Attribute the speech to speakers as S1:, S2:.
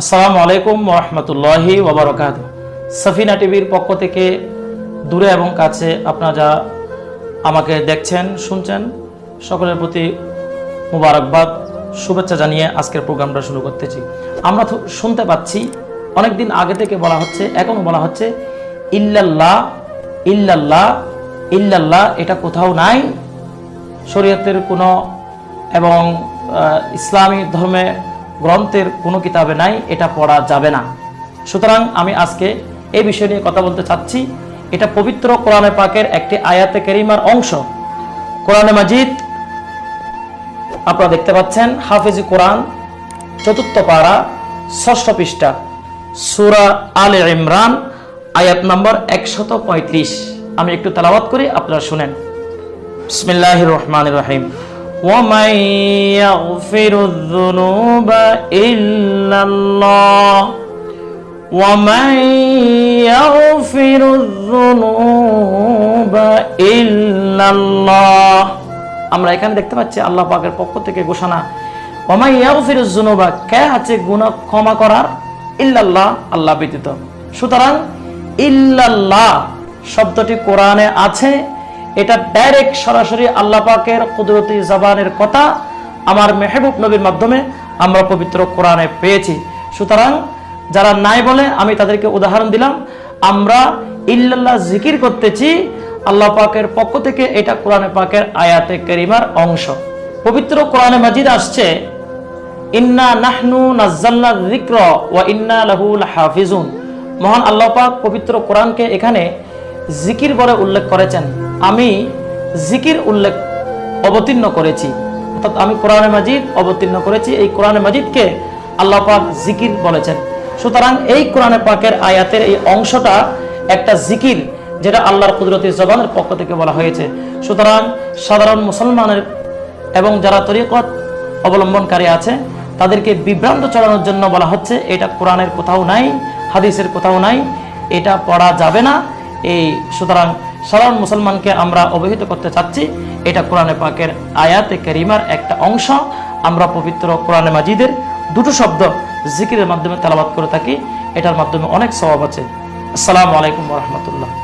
S1: আসসালামু আলাইকুম রহমতুল্লাহি ওবরকাত। সফিনা টিভির পক্ষ থেকে দূরে এবং কাছে আপনারা যা আমাকে দেখছেন, শুনছেন, সকলের প্রতি মুবারকবাদ, শুভেচ্ছা জানিয়ে আজকের প্রোগ্রামটা শুরু করতেছি। আমরা শুনতে পাচ্ছি অনেক দিন আগে থেকে বলা হচ্ছে এখনও বলা হচ্ছে, ইল্লাল্লাহ ইল্লাল্লাহ ইল্লাল্লাহ, এটা কোথাও নাই। শরীয়তের কোনো এবং ইসলামী ধর্মে গ্রন্থের কোনো কিতাবে নাই, এটা পড়া যাবে না। সুতরাং আমি আজকে এই বিষয় নিয়ে কথা বলতে চাচ্ছি। এটা পবিত্র কোরআনে পাকের একটি আয়াতে কেরিমার অংশ। কোরআনে মাজিদ, আপনারা দেখতে পাচ্ছেন, হাফিজি কোরআন, চতুর্থ পাড়া ষষ্ঠ পৃষ্ঠা, সুরা আল ইমরান, আয়াত নম্বর একশত আমি একটু তালাবাদ করি, আপনারা শুনেন। বিসমিল্লাহ রহমান রহিম। ومن يغفر الذنوب إلا الله ومن يغفر الذنوب إلا الله আমরা এখানে দেখতে পাচ্ছি আল্লাহ পাকের পক্ষ থেকে ঘোষণা ওমাই ইয়াগফিরু যুনুবা কে আছে গুনাহ ক্ষমা করার ইল্লাল্লাহ আল্লাহ ব্যতীত সুতরাং ইল্লাল্লাহ শব্দটি কোরআনে আছে এটা ডাইরেক্ট সরাসরি আল্লাহ পাকের কুদরতি জবানের কথা আমার মেহবুব নবীর মাধ্যমে আমরা পবিত্র কোরআনে পেয়েছি। সুতরাং যারা নাই বলে আমি তাদেরকে উদাহরণ দিলাম, আমরা ইল্লাল্লাহ জিকির করতেছি আল্লাহ পাকের পক্ষ থেকে এটা কোরআনে পাকের আয়াতে করিমার অংশ। পবিত্র কোরআনে মাজিদ আসছে, ইন্না নাহনু নাজ্জালনা যিকর ওয়া ইন্না লাহু লাহাফিজুন। মহান আল্লাহ পাক পবিত্র কোরআনকে এখানে জিকির বলে উল্লেখ করেছেন। আমি জিকির উল্লেখ অবতীর্ণ করেছি। অর্থাৎ আমি কোরআনে মাজিদ অবতীর্ণ করেছি। এই কোরআনে মাজিদকে আল্লাহ পাক জিকির বলেছেন। সুতরাং এই কোরআনে পাকের আয়াতের এই অংশটা একটা জিকির, যেটা আল্লাহর কুদরতি জবানের পক্ষ থেকে বলা হয়েছে। সুতরাং সাধারণ মুসলমানের এবং যারা তরিকত অবলম্বনকারী আছে, তাদেরকে বিভ্রান্ত চড়ানোর জন্য বলা হচ্ছে, এটা কোরআনের কোথাও নাই, হাদিসের কোথাও নাই, এটা পড়া যাবে না। এই, সুতরাং সাধারণ মুসলমানকে আমরা অবহিত করতে চাচ্ছি। এটা কোরআনে পাকের আয়াতে কেরিমার একটা অংশ। আমরা পবিত্র কোরআনে মাজিদের দুটো শব্দ জিকিরের মাধ্যমে তালাবাদ করে থাকি। এটার মাধ্যমে অনেক স্বভাব আছে। আসসালামু আলাইকুম রহমতুল্লাহ।